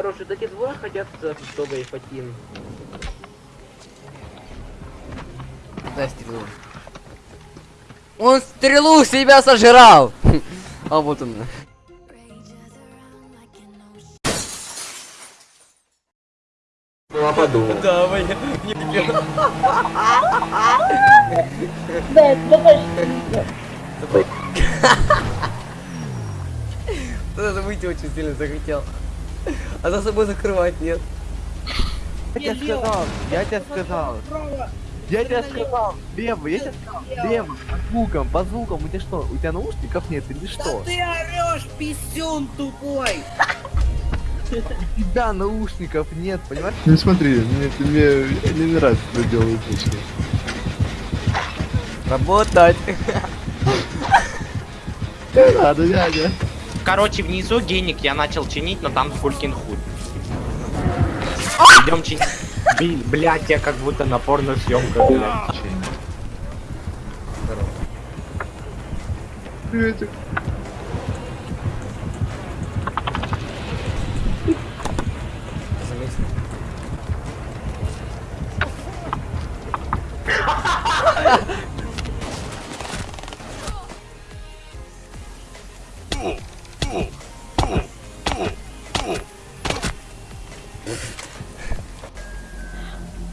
Короче, вот эти двое хотят Тога и Фатин. Дай стрелу. Он стрелу себя сожрал! А вот он. Ну, подумал. Давай. Да, это точно. Даже выйти очень сильно захотел. А за собой закрывать нет. Я тебе сказал, я тебе сказал. Я тебе сказал, лево, я тебе сказал, лево, по звукам, по звукам, у тебя что, у тебя наушников нет или что? ты орешь, писюн тупой! У тебя наушников нет, понимаешь? Ну смотри, мне, мне не нравится, что делают лично. Работать. Не надо, дядя. Короче, внизу геник я начал чинить, но там фулькин хуй. Идем чинить. Блядь, я как будто на порно-съемках, блядь. Приветик.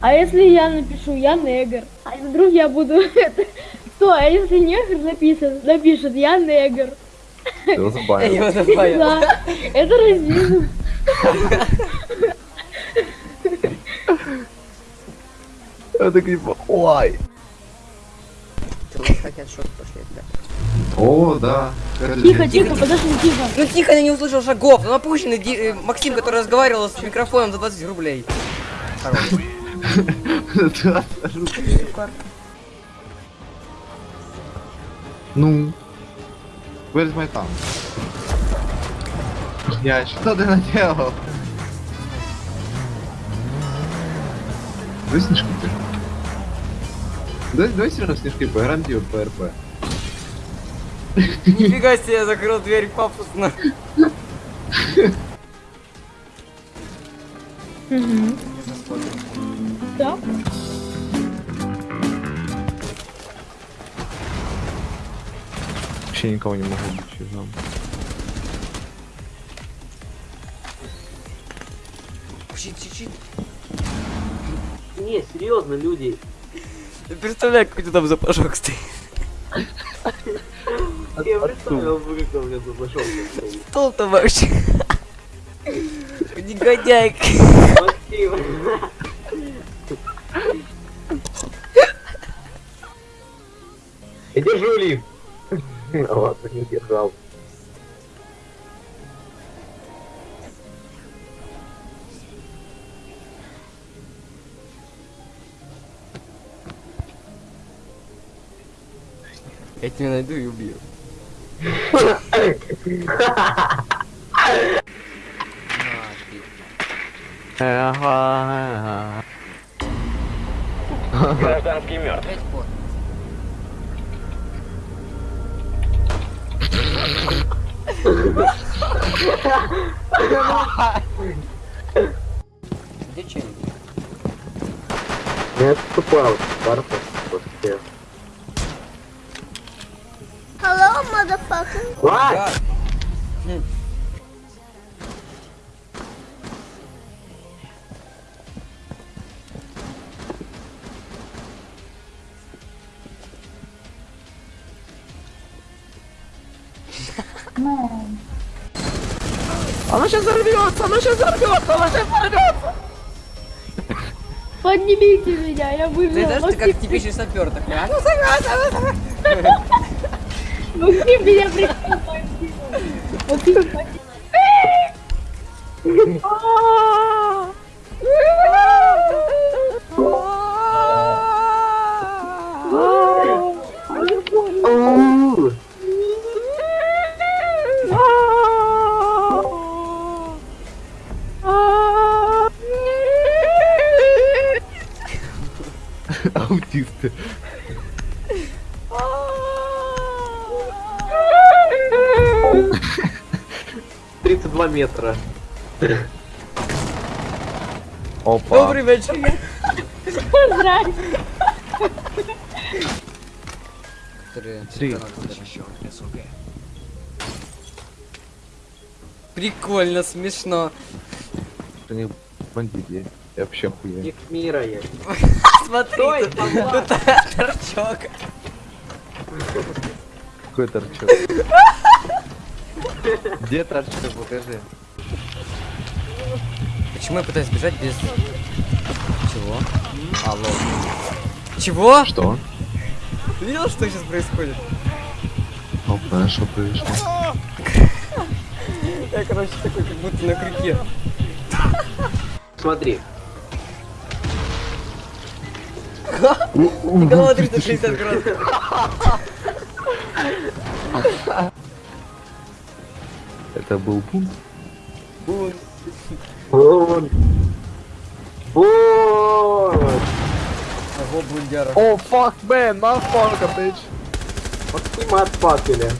А если я напишу, я негр? А вдруг я буду это... Что, а если негр напишет, напишет, я негр? Его забавил. Его добавил. Да, это расизм. Это типа, ой. О, да. Тихо, тихо, подожди, тихо. Ну тихо, я не услышал шагов. Ну опущенный э, Максим, который разговаривал с микрофоном за 20 рублей. Хорош. Ну. Where's my thumb? Я что ты наделал? Давай снежки ты. Давай, давай все равно снежки поиграем типа по РП. Нифига себе, я закрыл дверь пафосно. Мгм. Да? Вообще никого не могу быть чужом. Чуть, чуть-чуть. Не, серьезно, люди. Ты представляешь, какой ты там запашок стоит. Я представил, бы, как он где-то пошел. Стол-то вообще. Негодяй. Я держу лифт. Ладно, не держал. Я тебя найду и убью. Гражданский мертв. Где челик? Не отступал. Барта. Вообще. Hello, motherfucker. Лай! Она сейчас взорвется, она сейчас взорвется, она сейчас взорвется. Поднимите меня, я Ты выжила. знаешь, ты как типичный сапер такой. а? Ну, согласен, Максим меня прикрыл, Максим. Максим, Аутисты. Тридцать два метра. Опа. Добрый вечер. Здрасте. Которые- Три. Прикольно, смешно. Они бандиты. Я вообще хуя. Ник мира есть. Смотри, тут, тут торчок. Какой торчок? Где торчок? Покажи. Почему я пытаюсь бежать без... Чего? Алло. Чего? Что? Ты видел, что сейчас происходит? Опа, что произошло? Я, короче, такой, как будто на крюке. Смотри. Голова 360 градусов. Это был пункт. Бун. Бун. Ого, бундяра. О, fuck, man, motherfucker, bitch. Максима отпапили.